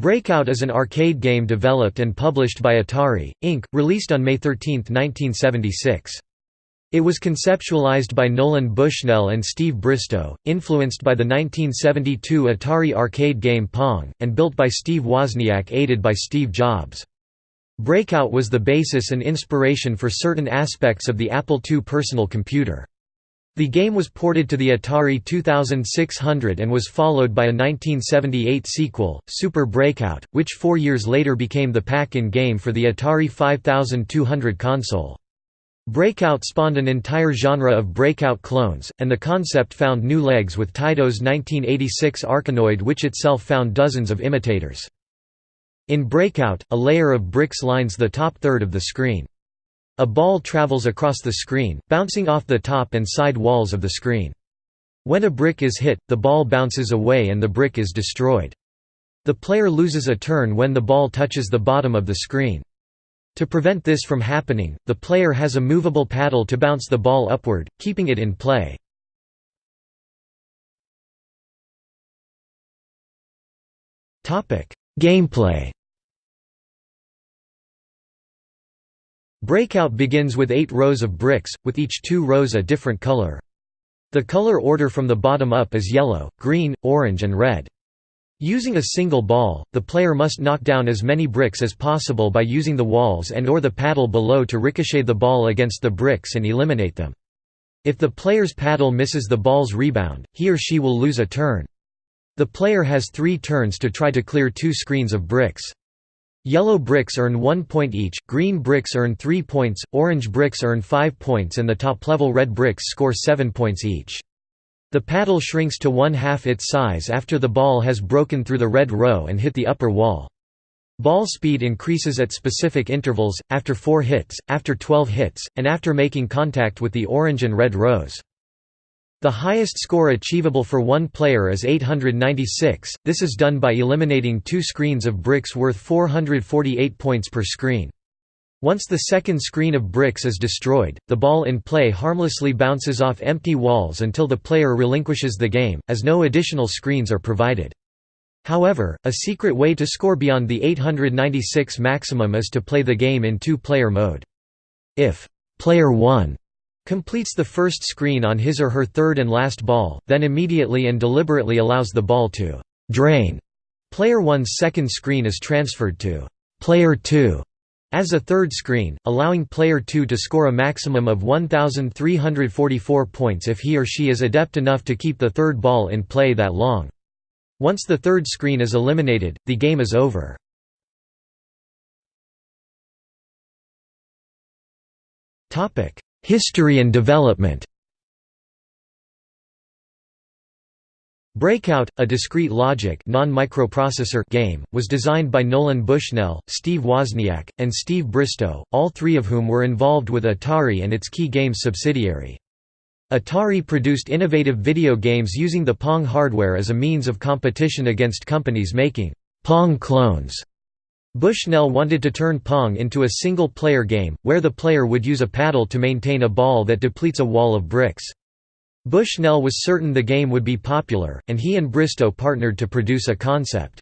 Breakout is an arcade game developed and published by Atari, Inc., released on May 13, 1976. It was conceptualized by Nolan Bushnell and Steve Bristow, influenced by the 1972 Atari arcade game Pong, and built by Steve Wozniak aided by Steve Jobs. Breakout was the basis and inspiration for certain aspects of the Apple II personal computer. The game was ported to the Atari 2600 and was followed by a 1978 sequel, Super Breakout, which four years later became the pack-in game for the Atari 5200 console. Breakout spawned an entire genre of Breakout clones, and the concept found new legs with Taito's 1986 Arkanoid which itself found dozens of imitators. In Breakout, a layer of bricks lines the top third of the screen. A ball travels across the screen, bouncing off the top and side walls of the screen. When a brick is hit, the ball bounces away and the brick is destroyed. The player loses a turn when the ball touches the bottom of the screen. To prevent this from happening, the player has a movable paddle to bounce the ball upward, keeping it in play. Gameplay Breakout begins with eight rows of bricks, with each two rows a different color. The color order from the bottom up is yellow, green, orange and red. Using a single ball, the player must knock down as many bricks as possible by using the walls and or the paddle below to ricochet the ball against the bricks and eliminate them. If the player's paddle misses the ball's rebound, he or she will lose a turn. The player has three turns to try to clear two screens of bricks. Yellow bricks earn 1 point each, green bricks earn 3 points, orange bricks earn 5 points and the top-level red bricks score 7 points each. The paddle shrinks to one-half its size after the ball has broken through the red row and hit the upper wall. Ball speed increases at specific intervals, after 4 hits, after 12 hits, and after making contact with the orange and red rows. The highest score achievable for one player is 896, this is done by eliminating two screens of bricks worth 448 points per screen. Once the second screen of bricks is destroyed, the ball in play harmlessly bounces off empty walls until the player relinquishes the game, as no additional screens are provided. However, a secret way to score beyond the 896 maximum is to play the game in two-player mode. If player 1 completes the first screen on his or her third and last ball, then immediately and deliberately allows the ball to «drain». Player 1's second screen is transferred to «player 2» as a third screen, allowing player 2 to score a maximum of 1,344 points if he or she is adept enough to keep the third ball in play that long. Once the third screen is eliminated, the game is over. History and development Breakout, a discrete logic non-microprocessor game, was designed by Nolan Bushnell, Steve Wozniak, and Steve Bristow, all three of whom were involved with Atari and its Kee Games subsidiary. Atari produced innovative video games using the Pong hardware as a means of competition against companies making Pong clones. Bushnell wanted to turn Pong into a single-player game, where the player would use a paddle to maintain a ball that depletes a wall of bricks. Bushnell was certain the game would be popular, and he and Bristow partnered to produce a concept.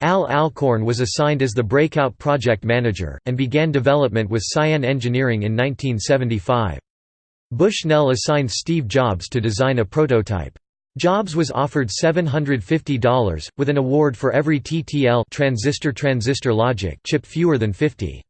Al Alcorn was assigned as the Breakout project manager, and began development with Cyan Engineering in 1975. Bushnell assigned Steve Jobs to design a prototype. Jobs was offered $750, with an award for every TTL transistor transistor logic chip fewer than 50.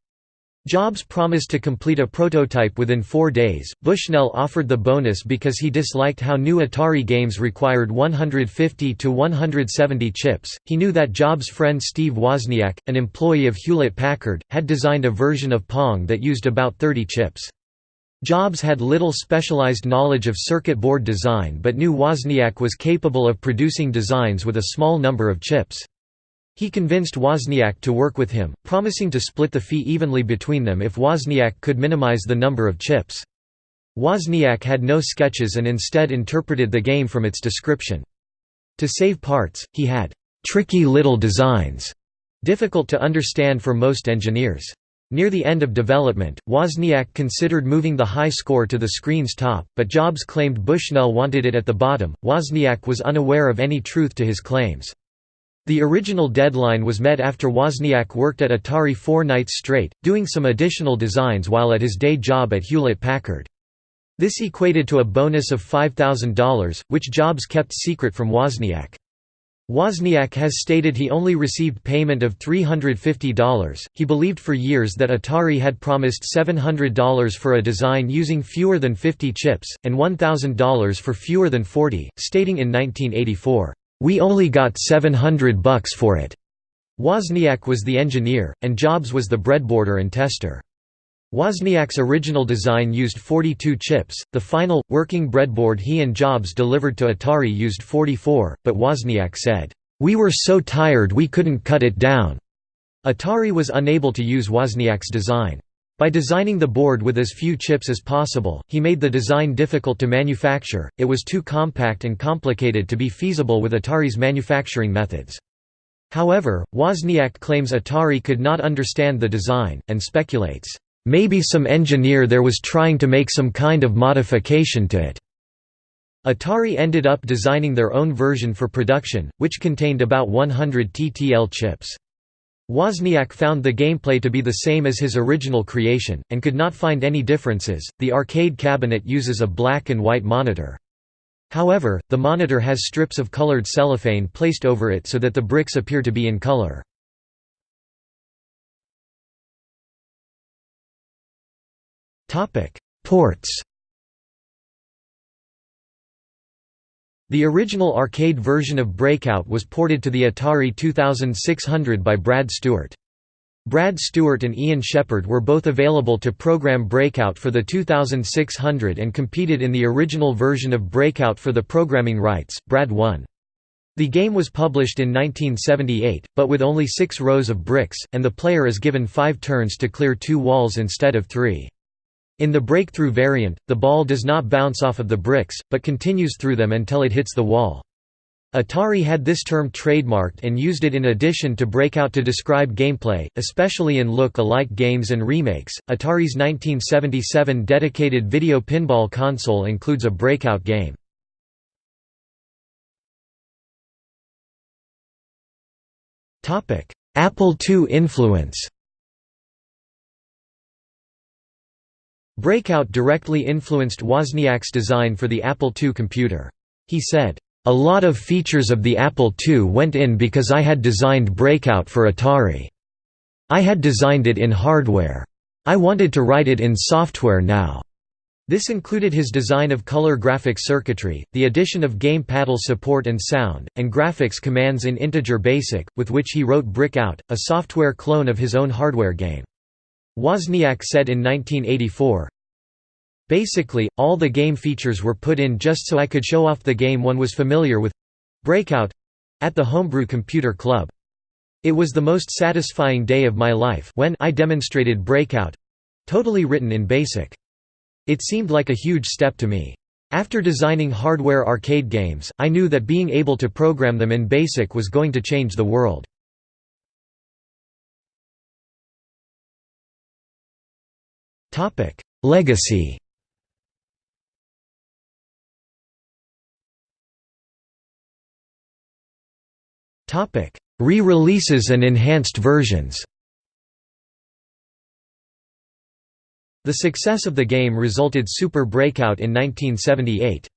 Jobs promised to complete a prototype within four days. Bushnell offered the bonus because he disliked how new Atari games required 150 to 170 chips. He knew that Jobs' friend Steve Wozniak, an employee of Hewlett Packard, had designed a version of Pong that used about 30 chips. Jobs had little specialized knowledge of circuit board design but knew Wozniak was capable of producing designs with a small number of chips. He convinced Wozniak to work with him, promising to split the fee evenly between them if Wozniak could minimize the number of chips. Wozniak had no sketches and instead interpreted the game from its description. To save parts, he had «tricky little designs» difficult to understand for most engineers. Near the end of development, Wozniak considered moving the high score to the screen's top, but Jobs claimed Bushnell wanted it at the bottom. Wozniak was unaware of any truth to his claims. The original deadline was met after Wozniak worked at Atari four nights straight, doing some additional designs while at his day job at Hewlett-Packard. This equated to a bonus of $5,000, which Jobs kept secret from Wozniak. Wozniak has stated he only received payment of $350. He believed for years that Atari had promised $700 for a design using fewer than 50 chips, and $1,000 for fewer than 40, stating in 1984, "We only got 700 bucks for it." Wozniak was the engineer, and Jobs was the breadboarder and tester. Wozniak's original design used 42 chips, the final, working breadboard he and Jobs delivered to Atari used 44, but Wozniak said, "'We were so tired we couldn't cut it down'". Atari was unable to use Wozniak's design. By designing the board with as few chips as possible, he made the design difficult to manufacture, it was too compact and complicated to be feasible with Atari's manufacturing methods. However, Wozniak claims Atari could not understand the design, and speculates, Maybe some engineer there was trying to make some kind of modification to it. Atari ended up designing their own version for production, which contained about 100 TTL chips. Wozniak found the gameplay to be the same as his original creation, and could not find any differences. The arcade cabinet uses a black and white monitor. However, the monitor has strips of colored cellophane placed over it so that the bricks appear to be in color. Topic: Ports. The original arcade version of Breakout was ported to the Atari 2600 by Brad Stewart. Brad Stewart and Ian Shepherd were both available to program Breakout for the 2600 and competed in the original version of Breakout for the programming rights. Brad won. The game was published in 1978, but with only six rows of bricks, and the player is given five turns to clear two walls instead of three. In the breakthrough variant, the ball does not bounce off of the bricks, but continues through them until it hits the wall. Atari had this term trademarked and used it in addition to Breakout to describe gameplay, especially in look-alike games and remakes. Atari's 1977 dedicated video pinball console includes a Breakout game. Apple II influence Breakout directly influenced Wozniak's design for the Apple II computer. He said, "...a lot of features of the Apple II went in because I had designed Breakout for Atari. I had designed it in hardware. I wanted to write it in software now." This included his design of color graphic circuitry, the addition of game paddle support and sound, and graphics commands in Integer Basic, with which he wrote Brick Out, a software clone of his own hardware game. Wozniak said in 1984, Basically, all the game features were put in just so I could show off the game one was familiar with Breakout at the Homebrew Computer Club. It was the most satisfying day of my life when I demonstrated Breakout totally written in BASIC. It seemed like a huge step to me. After designing hardware arcade games, I knew that being able to program them in BASIC was going to change the world. Legacy Topic: Re-releases and enhanced versions The success of the game resulted Super Breakout in 1978.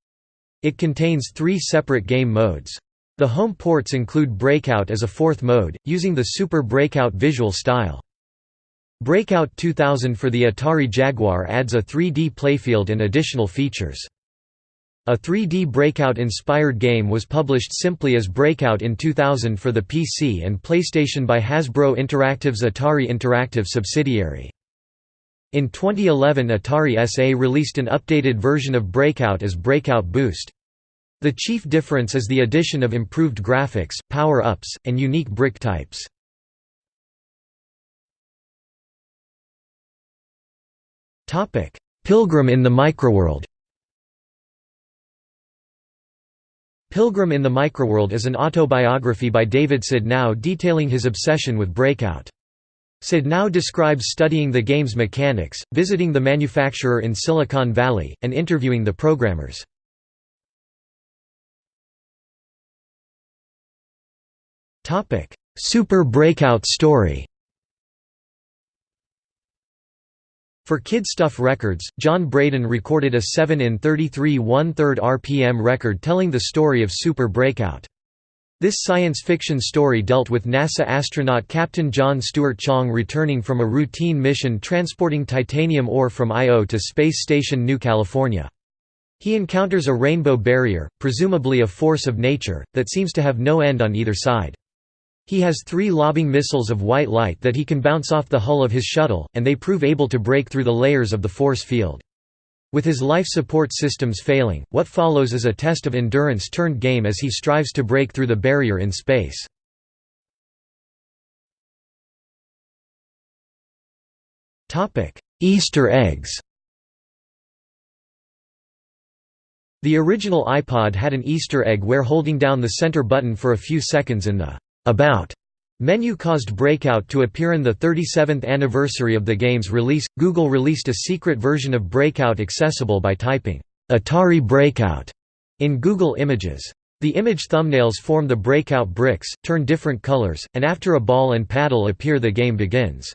It contains three separate game modes. The home ports include Breakout as a fourth mode, using the Super Breakout visual style. Breakout 2000 for the Atari Jaguar adds a 3D playfield and additional features. A 3D Breakout-inspired game was published simply as Breakout in 2000 for the PC and PlayStation by Hasbro Interactive's Atari Interactive subsidiary. In 2011 Atari SA released an updated version of Breakout as Breakout Boost. The chief difference is the addition of improved graphics, power-ups, and unique brick types. Pilgrim in the Microworld Pilgrim in the Microworld is an autobiography by David Sudnow detailing his obsession with Breakout. Sudnow describes studying the game's mechanics, visiting the manufacturer in Silicon Valley, and interviewing the programmers. Super Breakout story For Kid Stuff Records, John Braden recorded a 7 in 33 1/3 RPM record telling the story of Super Breakout. This science fiction story dealt with NASA astronaut Captain John Stewart Chong returning from a routine mission transporting titanium ore from Io to Space Station New California. He encounters a rainbow barrier, presumably a force of nature, that seems to have no end on either side. He has three lobbing missiles of white light that he can bounce off the hull of his shuttle, and they prove able to break through the layers of the force field. With his life support systems failing, what follows is a test of endurance turned game as he strives to break through the barrier in space. Easter eggs The original iPod had an Easter egg where holding down the center button for a few seconds in the about menu caused Breakout to appear in the 37th anniversary of the game's release. Google released a secret version of Breakout accessible by typing Atari Breakout in Google Images. The image thumbnails form the breakout bricks, turn different colors, and after a ball and paddle appear the game begins.